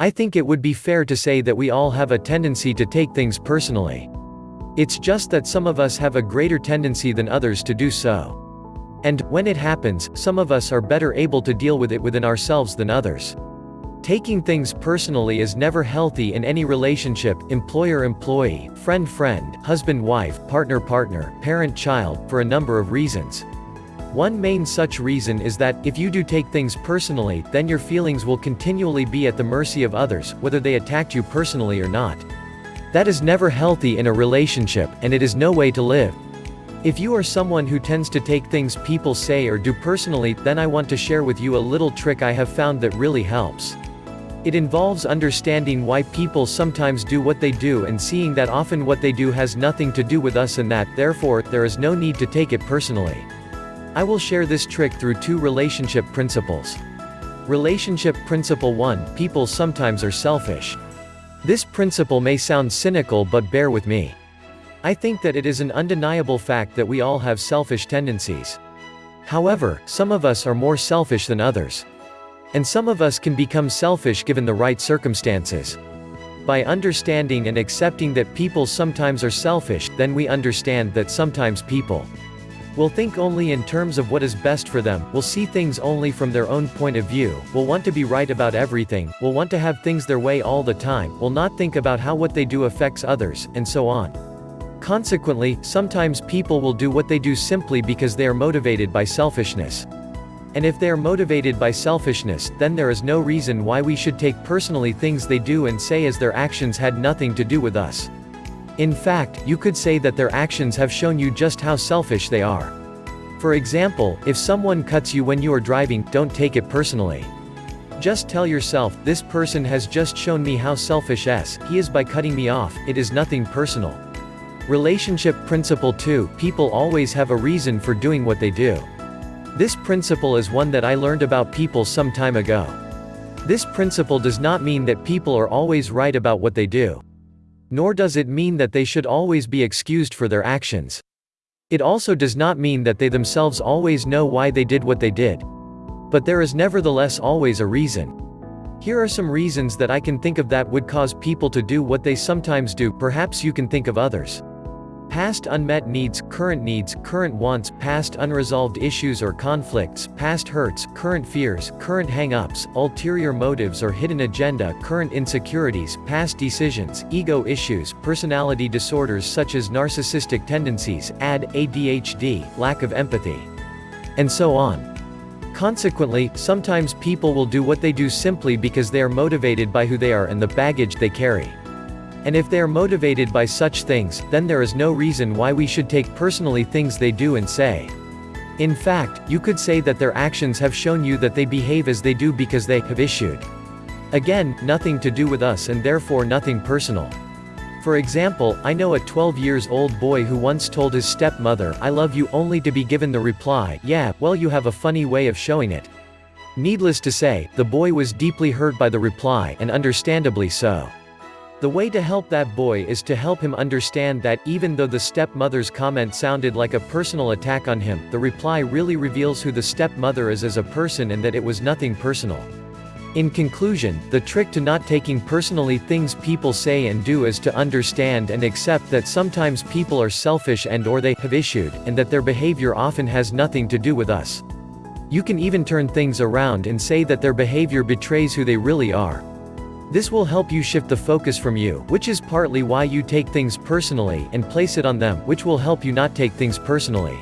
I think it would be fair to say that we all have a tendency to take things personally. It's just that some of us have a greater tendency than others to do so. And, when it happens, some of us are better able to deal with it within ourselves than others. Taking things personally is never healthy in any relationship, employer-employee, friend-friend, husband-wife, partner-partner, parent-child, for a number of reasons. One main such reason is that, if you do take things personally, then your feelings will continually be at the mercy of others, whether they attacked you personally or not. That is never healthy in a relationship, and it is no way to live. If you are someone who tends to take things people say or do personally, then I want to share with you a little trick I have found that really helps. It involves understanding why people sometimes do what they do and seeing that often what they do has nothing to do with us and that, therefore, there is no need to take it personally. I will share this trick through two relationship principles. Relationship Principle 1 People sometimes are selfish. This principle may sound cynical but bear with me. I think that it is an undeniable fact that we all have selfish tendencies. However, some of us are more selfish than others. And some of us can become selfish given the right circumstances. By understanding and accepting that people sometimes are selfish, then we understand that sometimes people will think only in terms of what is best for them, will see things only from their own point of view, will want to be right about everything, will want to have things their way all the time, will not think about how what they do affects others, and so on. Consequently, sometimes people will do what they do simply because they are motivated by selfishness. And if they are motivated by selfishness, then there is no reason why we should take personally things they do and say as their actions had nothing to do with us. In fact, you could say that their actions have shown you just how selfish they are. For example, if someone cuts you when you are driving, don't take it personally. Just tell yourself, this person has just shown me how selfish s he is by cutting me off, it is nothing personal. Relationship Principle 2 People always have a reason for doing what they do. This principle is one that I learned about people some time ago. This principle does not mean that people are always right about what they do. Nor does it mean that they should always be excused for their actions. It also does not mean that they themselves always know why they did what they did. But there is nevertheless always a reason. Here are some reasons that I can think of that would cause people to do what they sometimes do, perhaps you can think of others. Past unmet needs, current needs, current wants, past unresolved issues or conflicts, past hurts, current fears, current hang-ups, ulterior motives or hidden agenda, current insecurities, past decisions, ego issues, personality disorders such as narcissistic tendencies, AD, ADHD, lack of empathy, and so on. Consequently, sometimes people will do what they do simply because they are motivated by who they are and the baggage they carry. And if they are motivated by such things, then there is no reason why we should take personally things they do and say. In fact, you could say that their actions have shown you that they behave as they do because they have issued. Again, nothing to do with us and therefore nothing personal. For example, I know a 12 years old boy who once told his stepmother, I love you only to be given the reply, yeah, well you have a funny way of showing it. Needless to say, the boy was deeply hurt by the reply, and understandably so. The way to help that boy is to help him understand that, even though the stepmother's comment sounded like a personal attack on him, the reply really reveals who the stepmother is as a person and that it was nothing personal. In conclusion, the trick to not taking personally things people say and do is to understand and accept that sometimes people are selfish and or they have issued, and that their behavior often has nothing to do with us. You can even turn things around and say that their behavior betrays who they really are. This will help you shift the focus from you, which is partly why you take things personally, and place it on them, which will help you not take things personally.